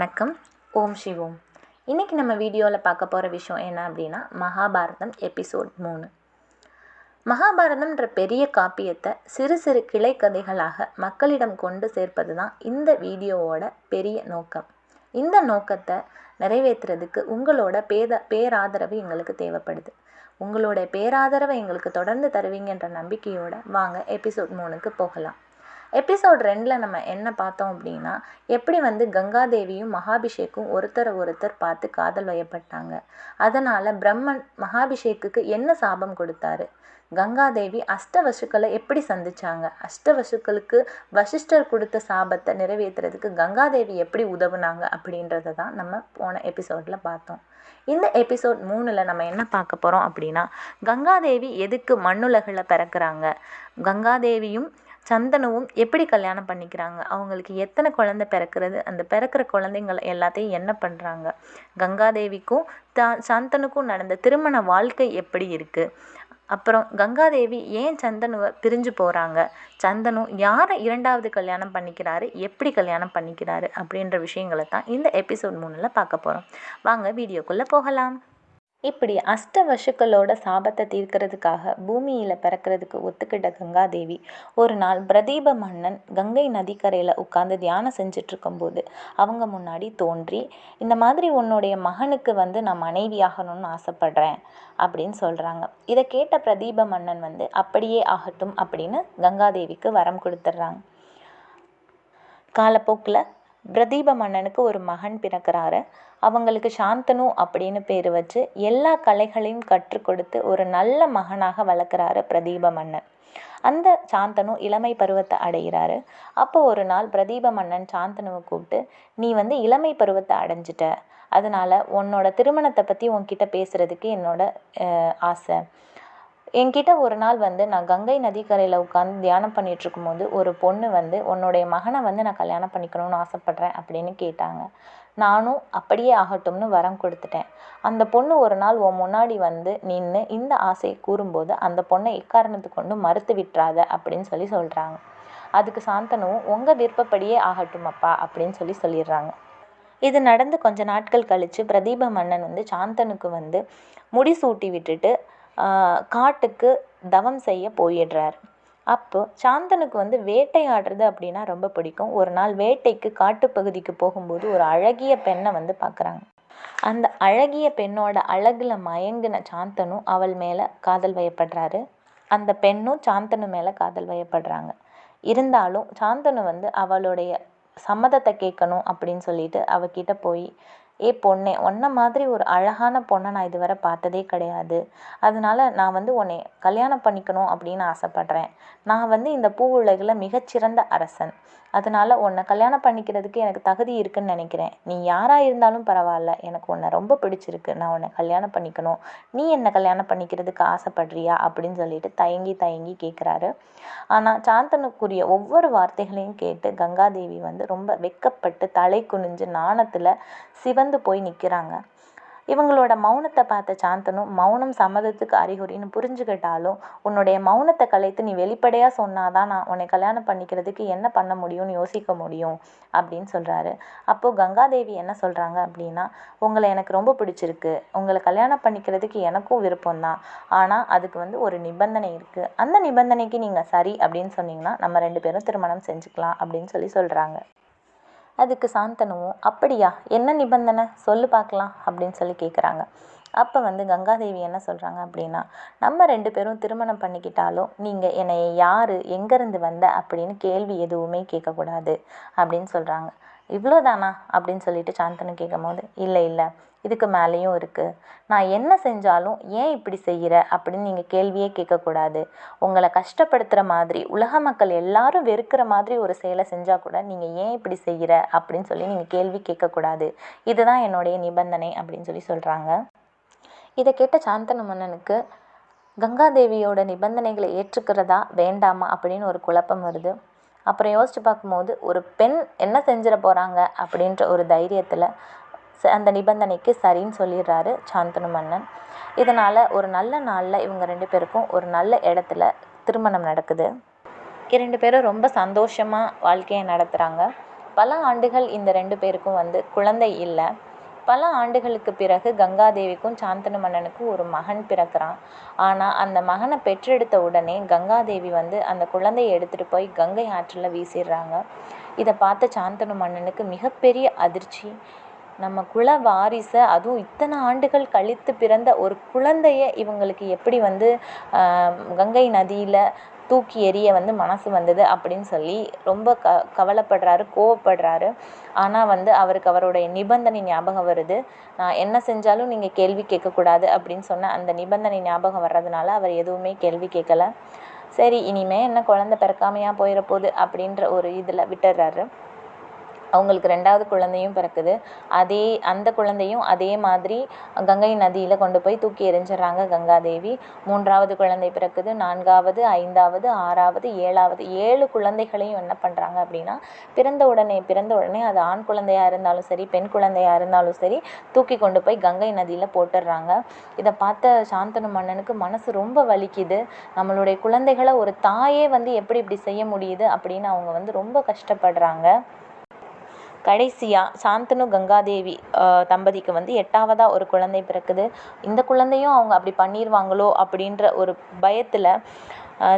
வணக்கம். ஓம் சிவோம் இன்றைக்கி நம்ம வீடியோவில் பார்க்க போகிற விஷயம் என்ன அப்படின்னா மகாபாரதம் எபிசோட் மூணு. மகாபாரதம்ன்ற பெரிய காப்பியத்தை சிறு சிறு கிளை கதைகளாக மக்களிடம் கொண்டு சேர்ப்பது தான் இந்த வீடியோவோட பெரிய நோக்கம். இந்த நோக்கத்தை நிறைவேற்றுறதுக்கு உங்களோட பேத பேராதரவு எங்களுக்கு தேவைப்படுது. உங்களோட பேராதரவை எங்களுக்கு தொடர்ந்து தருவீங்கன்ற நம்பிக்கையோட வாங்க எபிசோட் மூணுக்கு போகலாம். எபிசோட் ரெண்டில் நம்ம என்ன பார்த்தோம் அப்படின்னா எப்படி வந்து கங்காதேவியும் மகாபிஷேக்கும் ஒருத்தரை ஒருத்தர் பார்த்து காதல் வயப்பட்டாங்க. அதனால் பிரம்மன் மகாபிஷேக்குக்கு என்ன சாபம் கொடுத்தாரு? கங்காதேவி அஷ்டவசுக்களை எப்படி சந்திச்சாங்க? அஷ்டவசுக்களுக்கு வசிஷ்டர் கொடுத்த சாபத்தை நிறைவேற்றுறதுக்கு கங்காதேவி எப்படி உதவுனாங்க அப்படின்றத தான் நம்ம போன எபிசோடில் பார்த்தோம். இந்த எபிசோட் மூணில் நம்ம என்ன பார்க்க போகிறோம் அப்படின்னா கங்காதேவி எதுக்கு மண்ணுலகில் பிறக்கிறாங்க? கங்காதேவியும் சந்தனுவும் எப்படி கல்யாணம் பண்ணிக்கிறாங்க? அவங்களுக்கு எத்தனை குழந்தை பிறக்கிறது? அந்த பிறக்கிற குழந்தைங்களை எல்லாத்தையும் என்ன பண்ணுறாங்க கங்காதேவிக்கும் தா சந்தனுக்கும் நடந்த திருமண வாழ்க்கை எப்படி இருக்குது அப்புறம் கங்காதேவி ஏன் சந்தனுவை பிரிஞ்சு போகிறாங்க சந்தனு யாரை இரண்டாவது கல்யாணம் பண்ணிக்கிறாரு? எப்படி கல்யாணம் பண்ணிக்கிறாரு? அப்படின்ற விஷயங்களை தான் இந்த எபிசோட் மூணில் பார்க்க போகிறோம் வாங்க வீடியோக்குள்ளே போகலாம். இப்படி அஷ்டவசுக்களோட சாபத்தை தீர்க்கிறதுக்காக பூமியில் பிறக்கிறதுக்கு ஒத்துக்கிட்ட கங்கா தேவி ஒரு நாள் பிரதீப மன்னன் கங்கை நதிக்கரையில் உட்காந்து தியானம் செஞ்சுட்டு இருக்கும்போது அவங்க முன்னாடி தோன்றி இந்த மாதிரி உன்னுடைய மகனுக்கு வந்து நான் மனைவியாகணும்னு ஆசைப்படுறேன் அப்படின்னு சொல்கிறாங்க இதை கேட்ட பிரதீப மன்னன் வந்து அப்படியே ஆகட்டும் அப்படின்னு கங்காதேவிக்கு வரம் கொடுத்துட்றாங்க. காலப்போக்கில் பிரதீப மன்னனுக்கு ஒரு மகன் பிறக்கிறாரு. அவங்களுக்கு சாந்தனு அப்படின்னு பேர் வச்சு எல்லா கலைகளையும் கற்றுக் கொடுத்து ஒரு நல்ல மகனாக வளர்க்குறாரு பிரதீப மன்னன். அந்த சாந்தனு இளமை பருவத்தை அடைகிறாரு. அப்போ ஒரு நாள் பிரதீப மன்னன் சாந்தனுவை கூப்பிட்டு நீ வந்து இளமை பருவத்தை அடைஞ்சிட்ட. அதனால் உன்னோட திருமணத்தை பற்றி உன்கிட்ட பேசுகிறதுக்கு என்னோட ஆசை. என்கிட்ட ஒரு நாள் வந்து நான் கங்கை நதிக்கரையில் உட்காந்து தியானம் பண்ணிட்டு இருக்கும்போது ஒரு பொண்ணு வந்து உன்னுடைய மகனை வந்து நான் கல்யாணம் பண்ணிக்கணும்னு ஆசைப்பட்றேன் அப்படின்னு கேட்டாங்க. நானும் அப்படியே ஆகட்டும்னு வரம் கொடுத்துட்டேன். அந்த பொண்ணு ஒரு நாள் உன் முன்னாடி வந்து நின்று இந்த ஆசையை கூறும்போது அந்த பொண்ணை எக்காரணத்து கொண்டு மறுத்து விட்டுறாத அப்படின்னு சொல்லி சொல்கிறாங்க அதுக்கு சாந்தனும் உங்கள் விருப்பப்படியே ஆகட்டும் அப்பா அப்படின்னு சொல்லி சொல்லிடுறாங்க. இது நடந்து கொஞ்ச நாட்கள் கழித்து பிரதீப மன்னன் வந்து சாந்தனுக்கு வந்து முடிசூட்டி விட்டுட்டு காட்டுக்கு தவம் செய்ய போயிடுறார். அப்போது சாந்தனுக்கு வந்து வேட்டையாடுறது அப்படின்னா ரொம்ப பிடிக்கும். ஒரு நாள் வேட்டைக்கு காட்டுப்பகுதிக்கு போகும்போது ஒரு அழகிய பெண்ணை வந்து பார்க்குறாங்க. அந்த அழகிய பெண்ணோட அழகில் மயங்கின சாந்தனும் அவள் மேலே காதல் வயப்படுறாரு. அந்த பெண்ணும் சாந்தனு மேலே காதல் வயப்படுறாங்க. இருந்தாலும் சாந்தனு வந்து அவளுடைய சம்மதத்தை கேட்கணும் அப்படின்னு சொல்லிட்டு அவகிட்ட போய் ஏ பொண்ணே உன்ன மாதிரி ஒரு அழகான பொண்ணை நான் இதுவரை பார்த்ததே கிடையாது. அதனால நான் வந்து உன்னை கல்யாணம் பண்ணிக்கணும் அப்படின்னு ஆசைப்பட்றேன். நான் வந்து இந்த பூ உலகில் மிகச்சிறந்த அரசன். அதனால் உன்னை கல்யாணம் பண்ணிக்கிறதுக்கு எனக்கு தகுதி இருக்குன்னு நினைக்கிறேன். நீ யாராக இருந்தாலும் பரவாயில்ல. எனக்கு உன்னை ரொம்ப பிடிச்சிருக்கு. நான் உன்னை கல்யாணம் பண்ணிக்கணும். நீ என்னை கல்யாணம் பண்ணிக்கிறதுக்கு ஆசைப்படுறியா? அப்படின்னு சொல்லிட்டு தயங்கி தயங்கி கேட்குறாரு ஆனால் சாந்தனுக்குரிய ஒவ்வொரு வார்த்தைகளையும் கேட்டு கங்காதேவி வந்து ரொம்ப வெக்கப்பட்டு தலை குனிஞ்சு நாணத்தில் சிவந்து போய் நிற்கிறாங்க இவங்களோட மௌனத்தை பார்த்த சாந்தனு மௌனம் சம்மதத்துக்கு அறிகுறின்னு புரிஞ்சுக்கிட்டாலும் உன்னுடைய மௌனத்தை கலைத்து நீ வெளிப்படையாக சொன்னாதான் நான் உன்னை கல்யாணம் பண்ணிக்கிறதுக்கு என்ன பண்ண முடியும்னு யோசிக்க முடியும் அப்படின்னு சொல்கிறாரு அப்போது கங்காதேவி என்ன சொல்கிறாங்க அப்படின்னா உங்களை எனக்கு ரொம்ப பிடிச்சிருக்கு. உங்களை கல்யாணம் பண்ணிக்கிறதுக்கு எனக்கும் விருப்பம்தான். ஆனால் அதுக்கு வந்து ஒரு நிபந்தனை இருக்குது அந்த நிபந்தனைக்கு நீங்கள் சரி அப்படின்னு சொன்னீங்கன்னா நம்ம ரெண்டு பேரும் திருமணம் செஞ்சுக்கலாம் அப்படின்னு சொல்லி சொல்கிறாங்க அதுக்கு சாந்தனுவும் அப்படியா? என்ன நிபந்தனை? சொல்லு பார்க்கலாம் அப்படின்னு சொல்லி கேட்குறாங்க அப்போ வந்து கங்காதேவி என்ன சொல்கிறாங்க அப்படின்னா நம்ம ரெண்டு பேரும் திருமணம் பண்ணிக்கிட்டாலும் நீங்கள் என்னை யார் எங்கேருந்து வந்த? அப்படின்னு கேள்வி எதுவுமே கேட்கக்கூடாது அப்படின்னு சொல்கிறாங்க இவ்வளோதானா அப்படின்னு சொல்லிட்டு சாந்தனு கேட்கும் போது இல்லை இல்லை இதுக்கு மேலேயும் இருக்குது நான் என்ன செஞ்சாலும் ஏன் இப்படி செய்கிற அப்படின்னு நீங்கள் கேள்வியே கேட்கக்கூடாது. உங்களை கஷ்டப்படுத்துகிற மாதிரி உலக மக்கள் எல்லாரும் வெறுக்கிற மாதிரி ஒரு செயலை செஞ்சால் கூட நீங்கள் ஏன் இப்படி செய்கிற அப்படின்னு சொல்லி நீங்கள் கேள்வி கேட்கக்கூடாது. இதுதான் என்னுடைய நிபந்தனை அப்படின்னு சொல்லி சொல்கிறாங்க இதை கேட்ட சாந்தனு மன்னனுக்கு கங்காதேவியோட நிபந்தனைகளை ஏற்றுக்கிறதா வேண்டாமா? அப்படின்னு ஒரு குழப்பம் வருது. அப்புறம் யோசித்து பார்க்கும்போது ஒரு பெண் என்ன செஞ்சிட போகிறாங்க அப்படின்ற ஒரு தைரியத்தில் அந்த நிபந்தனைக்கு சரின்னு சொல்லிடுறாரு சாந்தனு மன்னன். இதனால் ஒரு நல்ல நாளில் இவங்க ரெண்டு பேருக்கும் ஒரு நல்ல இடத்துல திருமணம் நடக்குது. இரண்டு பேரும் ரொம்ப சந்தோஷமாக வாழ்க்கையை நடத்துகிறாங்க பல ஆண்டுகள் இந்த ரெண்டு பேருக்கும் வந்து குழந்தை இல்லை. பல ஆண்டுகளுக்கு பிறகு கங்காதேவிக்கும் சாந்தனு மன்னனுக்கும் ஒரு மகன் பிறக்கிறான். ஆனால் அந்த மகனை பெற்றெடுத்த உடனே கங்காதேவி வந்து அந்த குழந்தையை எடுத்துகிட்டு போய் கங்கை ஆற்றில் வீசிடுறாங்க. இதை பார்த்த சாந்தனு மன்னனுக்கு மிகப்பெரிய அதிர்ச்சி. நம்ம குல வாரிசை அதுவும் இத்தனை ஆண்டுகள் கழித்து பிறந்த ஒரு குழந்தைய இவங்களுக்கு எப்படி வந்து கங்கை நதியில் தூக்கி எறிய வந்து மனசு வந்தது அப்படின்னு சொல்லி ரொம்ப க கவலைப்படுறாரு கோவப்படுறாரு. ஆனால் வந்து அவருக்கு அவருடைய நிபந்தனை ஞாபகம் வருது. நான் என்ன செஞ்சாலும் நீங்கள் கேள்வி கேட்கக்கூடாது அப்படின்னு சொன்ன அந்த நிபந்தனை ஞாபகம் வர்றதுனால அவர் எதுவுமே கேள்வி கேட்கல. சரி இனிமே என்ன குழந்த பிறக்காமையாக போயிட போகுது அப்படின்ற ஒரு இதில் விட்டுறாரு. அவங்களுக்கு ரெண்டாவது குழந்தையும் பிறக்குது. அதே அந்த குழந்தையும் அதே மாதிரி கங்கை நதியில் கொண்டு போய் தூக்கி எறிஞ்சிடுறாங்க கங்காதேவி. மூன்றாவது குழந்தை பிறக்குது நான்காவது ஐந்தாவது ஆறாவது ஏழாவது ஏழு குழந்தைகளையும் என்ன பண்ணுறாங்க அப்படின்னா பிறந்த உடனே பிறந்த உடனே அது ஆண் குழந்தையாக இருந்தாலும் சரி பெண் குழந்தையாக இருந்தாலும் சரி தூக்கி கொண்டு போய் கங்கை நதியில் போட்டுடுறாங்க. இதை பார்த்த சாந்தனு மன்னனுக்கு மனசு ரொம்ப வலிக்குது. நம்மளுடைய குழந்தைகளை ஒரு தாயே வந்து எப்படி இப்படி செய்ய முடியுது அப்படின்னு அவங்க வந்து ரொம்ப கஷ்டப்படுறாங்க. கடைசியாக சாந்தனு கங்காதேவி தம்பதிக்கு வந்து எட்டாவதாக ஒரு குழந்தை பிறக்குது. இந்த குழந்தையும் அவங்க அப்படி பண்ணிடுவாங்களோ அப்படின்ற ஒரு பயத்தில்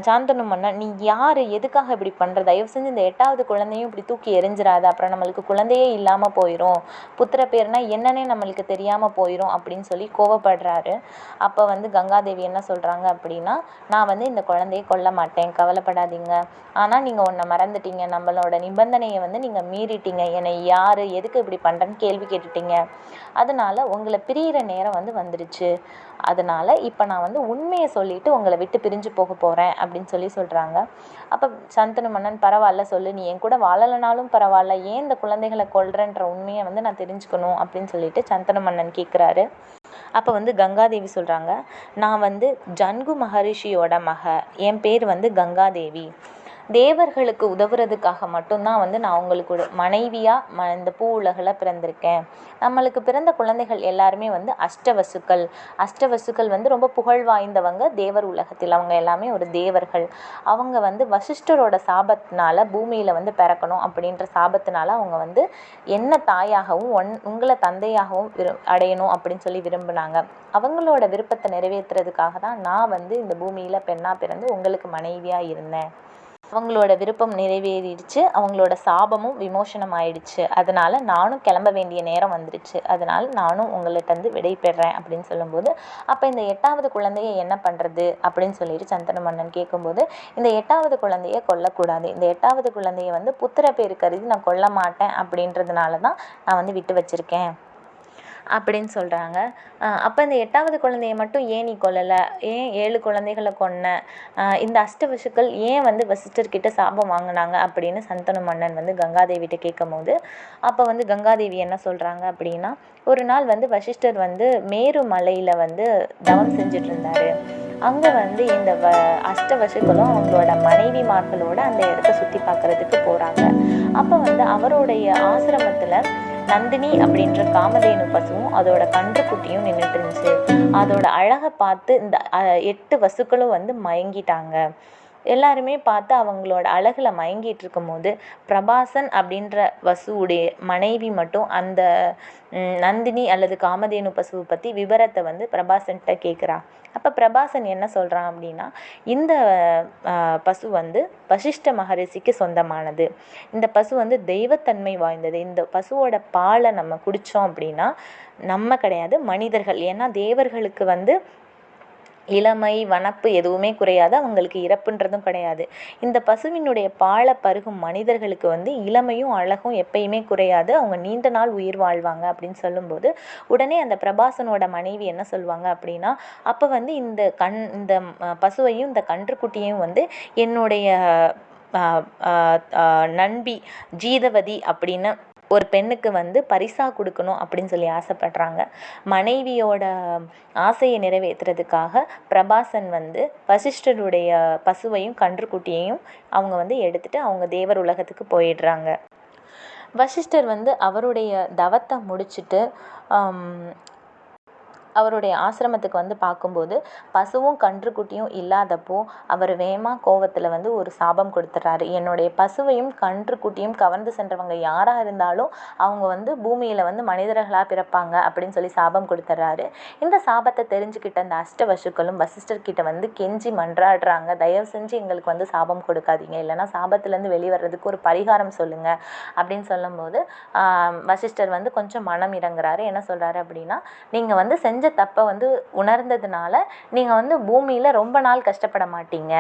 சாந்தனு மன்னன் நீ யார்? எதுக்காக இப்படி பண்ணுற தயவு செஞ்சு இந்த எட்டாவது குழந்தையும் இப்படி தூக்கி எறிஞ்சிடாத அப்புறம் நம்மளுக்கு குழந்தையே இல்லாமல் போயிடும் புத்திர பேர்னா என்னன்னே நம்மளுக்கு தெரியாமல் போயிடும் அப்படின்னு சொல்லி கோவப்படுறாரு. அப்போ வந்து கங்காதேவி என்ன சொல்கிறாங்க அப்படின்னா நான் வந்து இந்த குழந்தையை கொல்ல மாட்டேன். கவலைப்படாதீங்க. ஆனால் நீங்கள் ஒன்றை மறந்துட்டீங்க. நம்மளோட நிபந்தனையை வந்து நீங்கள் மீறிட்டீங்க. என்னை யார்? எதுக்கு இப்படி பண்ணுறேன்னு கேள்வி கேட்டுட்டீங்க. அதனால் உங்களை பிரியிற நேரம் வந்து வந்துடுச்சு அதனால் இப்போ நான் வந்து உண்மையை சொல்லிவிட்டு உங்களை விட்டு பிரிஞ்சு போக போகிறேன் அப்படின்னு சொல்லி சொல்கிறாங்க அப்போ சந்தனு மன்னன் பரவாயில்ல சொல்லு நீ என் கூட வாழலைனாலும் பரவாயில்ல ஏன் இந்த குழந்தைகளை கொல்றன்ற உண்மையை வந்து நான் தெரிஞ்சுக்கணும் அப்படின்னு சொல்லிட்டு சந்தனு மன்னன் கேட்குறாரு அப்போ வந்து கங்காதேவி சொல்கிறாங்க நான் வந்து ஜன்கு மகரிஷியோட மக என் பேர் வந்து கங்காதேவி. தேவர்களுக்கு உதவுறதுக்காக மட்டும்தான் வந்து நான் உங்களுக்கு மனைவியாக ம இந்த பூ உலகில் பிறந்திருக்கேன். நம்மளுக்கு பிறந்த குழந்தைகள் எல்லாருமே வந்து அஷ்டவசுக்கள். அஷ்டவசுக்கள் வந்து ரொம்ப புகழ் வாய்ந்தவங்க தேவர் உலகத்தில். அவங்க எல்லாமே ஒரு தேவர்கள். அவங்க வந்து வசிஷ்டரோட சாபத்தினால பூமியில் வந்து பிறக்கணும் அப்படின்ற சாபத்தினால அவங்க வந்து என்ன தாயாகவும் ஒன் உங்களை தந்தையாகவும் விரு அடையணும் அப்படின்னு சொல்லி விரும்பினாங்க. அவங்களோட விருப்பத்தை நிறைவேற்றுறதுக்காக தான் நான் வந்து இந்த பூமியில் பெண்ணாக பிறந்து உங்களுக்கு மனைவியாக இருந்தேன். அவங்களோட விருப்பம் நிறைவேறிடுச்சு அவங்களோட சாபமும் விமோசனம் ஆயிடுச்சு அதனால் நானும் கிளம்ப வேண்டிய நேரம் வந்துடுச்சு அதனால் நானும் உங்கள்கிட்டருந்து விடை பெறேன் அப்படின்னு சொல்லும்போது அப்போ இந்த எட்டாவது குழந்தைய என்ன பண்ணுறது அப்படின்னு சொல்லிட்டு சந்தன மன்னன் கேட்கும்போது இந்த எட்டாவது குழந்தைய கொல்லக்கூடாது. இந்த எட்டாவது குழந்தைய வந்து புத்திர பேர் கருதி நான் கொல்ல மாட்டேன் அப்படின்றதுனால தான் நான் வந்து விட்டு வச்சுருக்கேன். அப்படின்னு சொல்கிறாங்க அப்போ இந்த எட்டாவது குழந்தைய மட்டும் ஏன் நீ கொல்லலை? ஏன் ஏழு குழந்தைகளை கொன்ன? இந்த அஷ்டவசுக்கள் ஏன் வந்து வசிஷ்டர்கிட்ட சாபம் வாங்கினாங்க அப்படின்னு சந்தனு மன்னன் வந்து கங்காதேவிகிட்ட கேட்கும் போது அப்போ வந்து கங்காதேவி என்ன சொல்கிறாங்க அப்படின்னா ஒரு நாள் வந்து வசிஷ்டர் வந்து மேரு மலையில் வந்து தவம் செஞ்சுட்டு இருந்தாரு அங்கே வந்து இந்த வ அஷ்டவசுக்களும் அவங்களோட மனைவிமார்களோட அந்த இடத்த சுற்றி பார்க்குறதுக்கு போகிறாங்க அப்போ வந்து அவருடைய ஆசிரமத்தில் நந்தினி அப்படின்ற காமதேனு பசுவும் அதோட கன்றுக்குட்டியும் நின்றுட்டு இருந்துச்சு. அதோட அழகை பார்த்து இந்த எட்டு வசுக்களும் வந்து மயங்கிட்டாங்க. எல்லாருமே பார்த்து அவங்களோட அழகில் மயங்கிட்டு இருக்கும்போது பிரபாசன் அப்படின்ற வசுவுடைய மனைவி மட்டும் அந்த நந்தினி அல்லது காமதேனு பசுவை பற்றி விவரத்தை வந்து பிரபாசன்கிட்ட கேட்குறா அப்போ பிரபாசன் என்ன சொல்கிறான் அப்படின்னா இந்த பசு வந்து வசிஷ்ட மகரிஷிக்கு சொந்தமானது. இந்த பசு வந்து தெய்வத்தன்மை வாய்ந்தது. இந்த பசுவோட பாலை நம்ம குடித்தோம் அப்படின்னா நம்ம கிடையாது மனிதர்கள். ஏன்னா தேவர்களுக்கு வந்து இளமை வனப்பு எதுவுமே குறையாது. அவங்களுக்கு இறப்புன்றதும் கிடையாது. இந்த பசுவினுடைய பாலை பருகும் மனிதர்களுக்கு வந்து இளமையும் அழகும் எப்பயுமே குறையாது. அவங்க நீண்ட நாள் உயிர் வாழ்வாங்க அப்படின்னு சொல்லும்போது உடனே அந்த பிரபாசனோட மனைவி என்ன சொல்லுவாங்க அப்படின்னா அப்போ வந்து இந்த கண் இந்த பசுவையும் இந்த கன்றுக்குட்டியையும் வந்து என்னுடைய நண்பி ஜீதவதி அப்படின்னு ஒரு பெண்ணுக்கு வந்து பரிசாக கொடுக்கணும் அப்படின்னு சொல்லி ஆசைப்படுறாங்க. மனைவியோட ஆசையை நிறைவேற்றுறதுக்காக பிரபாசன் வந்து வசிஷ்டருடைய பசுவையும் கன்றுக்குட்டியையும் அவங்க வந்து எடுத்துகிட்டு அவங்க தேவர் உலகத்துக்கு போயிடுறாங்க. வசிஷ்டர் வந்து அவருடைய தவத்தை முடிச்சுட்டு அவருடைய ஆசிரமத்துக்கு வந்து பார்க்கும்போது பசுவும் கன்றுக்குட்டியும் இல்லாதப்போ அவர் வேகமாக கோவத்தில் வந்து ஒரு சாபம் கொடுத்துட்றாரு என்னுடைய பசுவையும் கன்றுக்குட்டியும் கவர்ந்து சென்றவங்க யாராக இருந்தாலும் அவங்க வந்து பூமியில் வந்து மனிதர்களாக பிறப்பாங்க அப்படின்னு சொல்லி சாபம் கொடுத்துட்றாரு இந்த சாபத்தை தெரிஞ்சுக்கிட்ட அந்த அஷ்ட வசுக்களும் வசிஷ்டர்கிட்ட வந்து கெஞ்சி மன்றாடுறாங்க. தயவு செஞ்சு எங்களுக்கு வந்து சாபம் கொடுக்காதீங்க. இல்லைன்னா சாபத்துலேருந்து வெளிவரதுக்கு ஒரு பரிகாரம் சொல்லுங்க அப்படின்னு சொல்லும்போது வசிஷ்டர் வந்து கொஞ்சம் மனம் இறங்குறாரு. என்ன சொல்கிறாரு அப்படின்னா நீங்கள் வந்து செஞ்ச செஞ்ச தப்பை வந்து உணர்ந்ததுனால நீங்கள் வந்து பூமியில் ரொம்ப நாள் கஷ்டப்பட மாட்டீங்க.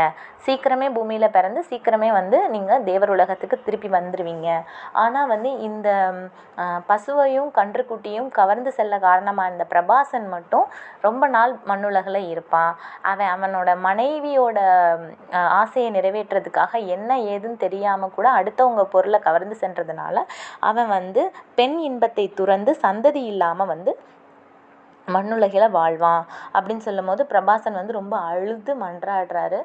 சீக்கிரமே பூமியில் பிறந்து சீக்கிரமே வந்து நீங்கள் தேவர் உலகத்துக்கு திருப்பி வந்துடுவீங்க ஆனால் வந்து இந்த பசுவையும் கன்றுக்குட்டியும் கவர்ந்து செல்ல காரணமாக இருந்த பிரபாசன் மட்டும் ரொம்ப நாள் மண்ணுலகில் இருப்பான். அவன் அவனோட மனைவியோட ஆசையை நிறைவேற்றுறதுக்காக என்ன ஏதுன்னு தெரியாமல் கூட அடுத்தவங்க பொருளை கவர்ந்து சென்றதுனால அவன் வந்து பெண் இன்பத்தை துறந்து சந்ததி இல்லாமல் வந்து மண்ணுலகில் வாழ்வான் அப்படின்னு சொல்லும்போது பிரபாசன் வந்து ரொம்ப அழுது மன்றாடுறாரு.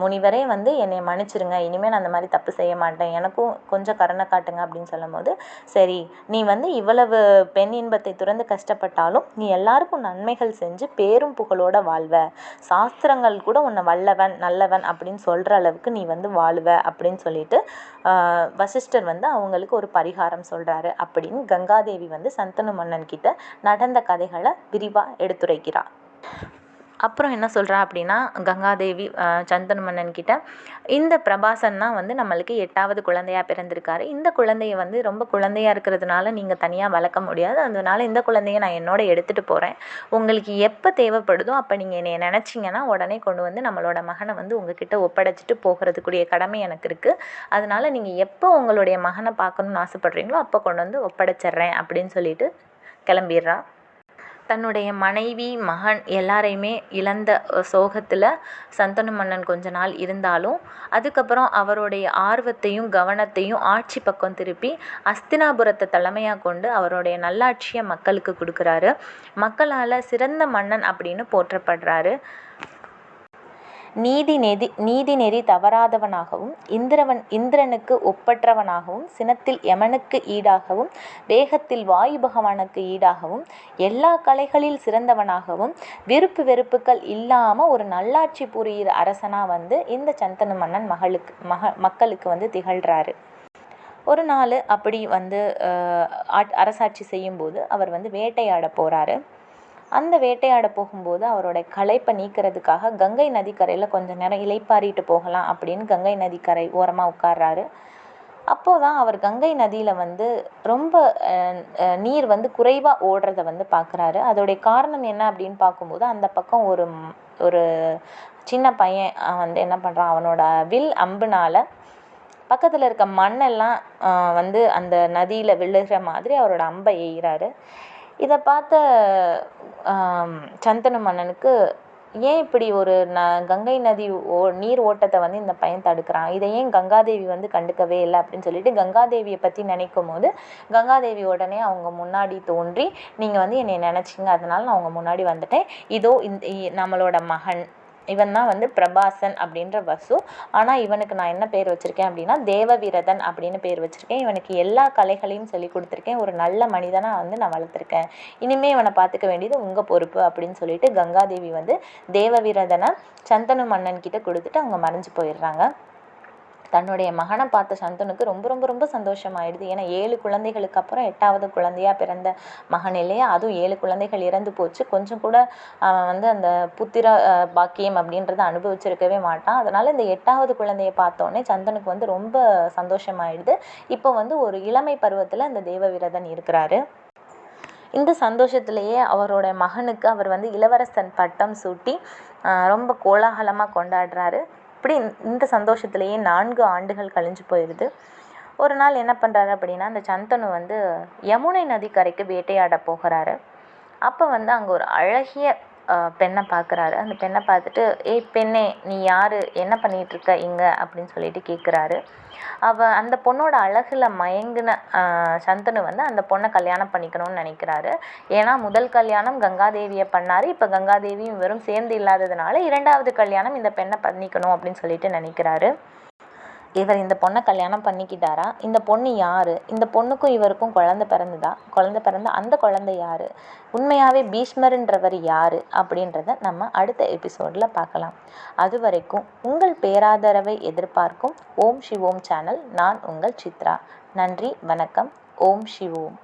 முனிவரே வந்து என்னை மன்னிச்சிருங்க. இனிமேல் நான் அந்த மாதிரி தப்பு செய்ய மாட்டேன். எனக்கும் கொஞ்சம் கருணை காட்டுங்க அப்படின்னு சொல்லும்போது சரி நீ வந்து இவ்வளவு பெண் இன்பத்தை துறந்து கஷ்டப்பட்டாலும் நீ எல்லாருக்கும் நன்மைகள் செஞ்சு பேரும் புகழோட வாழ்வ. சாஸ்திரங்கள் கூட உன்னை வல்லவன் நல்லவன் அப்படின்னு சொல்கிற அளவுக்கு நீ வந்து வாழுவ அப்படின்னு சொல்லிட்டு வசிஷ்டர் வந்து அவங்களுக்கு ஒரு பரிகாரம் சொல்கிறாரு அப்படின்னு கங்காதேவி வந்து சந்தனு மன்னன் கிட்ட நடந்த கதைகளை விரிவாக எடுத்துரைக்கிறார். அப்புறம் என்ன சொல்கிறா அப்படின்னா கங்காதேவி ஆஹ் மன்னன் கிட்ட இந்த பிரபாசன் தான் வந்து நம்மளுக்கு எட்டாவது குழந்தையா பிறந்திருக்காரு. இந்த குழந்தைய வந்து ரொம்ப குழந்தையாக இருக்கிறதுனால நீங்கள் தனியாக வளர்க்க முடியாது. அதனால இந்த குழந்தைய நான் என்னோட எடுத்துகிட்டு போகிறேன் உங்களுக்கு எப்போ தேவைப்படுதோ அப்போ நீங்கள் என்னை நினச்சிங்கன்னா உடனே கொண்டு வந்து நம்மளோட மகனை வந்து உங்ககிட்ட ஒப்படைச்சிட்டு போகிறதுக்குரிய கடமை எனக்கு இருக்குது அதனால நீங்கள் எப்போ உங்களுடைய மகனை பார்க்கணுன்னு ஆசைப்படுறீங்களோ அப்போ கொண்டு வந்து ஒப்படைச்சிட்றேன் அப்படின்னு சொல்லிட்டு கிளம்பிடுறா. தன்னுடைய மனைவி மகன் எல்லாரையுமே இழந்த சோகத்தில் சந்தனு மன்னன் கொஞ்ச நாள் இருந்தாலும் அதுக்கப்புறம் அவருடைய ஆர்வத்தையும் கவனத்தையும் ஆட்சி பக்கம் திருப்பி அஸ்தினாபுரத்தை தலைமையாக கொண்டு அவருடைய நல்லாட்சியை மக்களுக்கு கொடுக்குறாரு. மக்களால் சிறந்த மன்னன் அப்படின்னு போற்றப்படுறாரு. நீதி நெதி நீதி நெறி தவறாதவனாகவும் இந்திரவன் இந்திரனுக்கு ஒப்பற்றவனாகவும் சினத்தில் யமனுக்கு ஈடாகவும் வேகத்தில் வாயு பகவானுக்கு ஈடாகவும் எல்லா கலைகளில் சிறந்தவனாகவும் விருப்பு வெறுப்புகள் இல்லாமல் ஒரு நல்லாட்சி புரியிற அரசனாக வந்து இந்த சந்தனு மன்னன் மகளுக்கு மக மக்களுக்கு வந்து திகழ்கிறாரு ஒரு நாள் அப்படி வந்து அரசாட்சி செய்யும்போது அவர் வந்து வேட்டையாட போகிறாரு அந்த வேட்டையாட போகும்போது அவரோட களைப்பை நீக்கிறதுக்காக கங்கை நதிக்கரையில் கொஞ்ச நேரம் இளைப்பாறிட்டு போகலாம் அப்படின்னு கங்கை நதிக்கரை ஓரமாக உட்கார்றாரு. அப்போது தான் அவர் கங்கை நதியில் வந்து ரொம்ப நீர் வந்து குறைவாக ஓடுறத வந்து பார்க்குறாரு அதோடைய காரணம் என்ன அப்படின்னு பார்க்கும்போது அந்த பக்கம் ஒரு ஒரு சின்ன பையன் வந்து என்ன பண்ணுறான் அவனோட வில் அம்புனால் பக்கத்தில் இருக்க மண்ணெல்லாம் வந்து அந்த நதியில் விழுகிற மாதிரி அவரோட அம்பை எய்கிறாரு இதை பார்த்த சந்தனு மன்னனுக்கு ஏன் இப்படி ஒரு ந கங்கை நதி ஓ நீர் ஓட்டத்தை வந்து இந்த பையன் தடுக்கிறான்? இதை ஏன் கங்காதேவி வந்து கண்டுக்கவே இல்லை அப்படின்னு சொல்லிட்டு கங்காதேவியை பற்றி நினைக்கும் போது கங்காதேவி உடனே அவங்க முன்னாடி தோன்றி நீங்கள் வந்து என்னை நினச்சிங்க அதனால நான் அவங்க முன்னாடி வந்துட்டேன். இதோ இந்த நம்மளோட மகன். இவன் தான் வந்து பிரபாசன் அப்படின்ற வசு. ஆனால் இவனுக்கு நான் என்ன பேர் வச்சுருக்கேன் அப்படின்னா தேவவிரதன் அப்படின்னு பேர் வச்சுருக்கேன். இவனுக்கு எல்லா கலைகளையும் சொல்லி கொடுத்துருக்கேன். ஒரு நல்ல மனிதனாக வந்து நான் வளர்த்துருக்கேன். இனிமேல் இவனை பார்த்துக்க வேண்டியது உங்கள் பொறுப்பு அப்படின்னு சொல்லிட்டு கங்காதேவி வந்து தேவவிரதனை சந்தனு மன்னன் கிட்ட கொடுத்துட்டு அவங்க மறைஞ்சு போயிடுறாங்க. தன்னுடைய மகனை பார்த்த சந்தனுக்கு ரொம்ப ரொம்ப ரொம்ப சந்தோஷமாயிடுது. ஏன்னா ஏழு குழந்தைகளுக்கு அப்புறம் எட்டாவது குழந்தையா பிறந்த மகன் இல்லையா அதுவும் ஏழு குழந்தைகள் இறந்து போச்சு. கொஞ்சம் கூட அவன் வந்து அந்த புத்திர பாக்கியம் அப்படின்றத அனுபவிச்சிருக்கவே மாட்டான். அதனால இந்த எட்டாவது குழந்தையை பார்த்தோன்னே சந்தனுக்கு வந்து ரொம்ப சந்தோஷமாயிடுது. இப்போ வந்து ஒரு இளமை பருவத்தில் அந்த தேவவிரதன் இருக்கிறாரு. இந்த சந்தோஷத்திலேயே அவரோட மகனுக்கு அவர் வந்து இளவரசன் பட்டம் சூட்டி ரொம்ப கோலாகலமாக கொண்டாடுறாரு. இப்படி இந்த- சந்தோஷத்துலேயே நான்கு ஆண்டுகள் கழிஞ்சு போயிடுது ஒரு நாள் என்ன பண்ணுறாரு அப்படின்னா அந்த சந்தனு வந்து யமுனை நதிக்கரைக்கு வேட்டையாட போகிறாரு. அப்போ வந்து அங்கே ஒரு அழகிய பெண்ணை பார்க்குறாரு அந்த பெண்ணை பார்த்துட்டு ஏய் பெண்ணே நீ யார்? என்ன பண்ணிகிட்ருக்க இங்கே? அப்படின்னு சொல்லிட்டு கேட்குறாரு அவ அந்த பொண்ணோட அழகில் மயங்கின சந்தனு வந்து அந்த பொண்ணை கல்யாணம் பண்ணிக்கணும்னு நினைக்கிறாரு. ஏன்னா முதல் கல்யாணம் கங்காதேவியை பண்ணார். இப்போ கங்காதேவியும் இவரும் சேர்ந்து இல்லாததுனால இரண்டாவது கல்யாணம் இந்த பெண்ணை பண்ணிக்கணும் அப்படின்னு சொல்லிட்டு நினைக்கிறாரு. இவர் இந்த பொண்ணை கல்யாணம் பண்ணிக்கிட்டாரா? இந்த பொண்ணு யார்? இந்த பொண்ணுக்கும் இவருக்கும் குழந்த பிறந்ததா? குழந்த பிறந்த அந்த குழந்தை யார்? உண்மையாகவே பீஷ்மருன்றவர் யார்? அப்படின்றத நம்ம அடுத்த எபிசோடில் பார்க்கலாம். அது வரைக்கும் உங்கள் பேராதரவை எதிர்பார்க்கும் ஓம் சிவோம் சேனல். நான் உங்கள் சித்ரா. நன்றி வணக்கம். ஓம் சிவோம்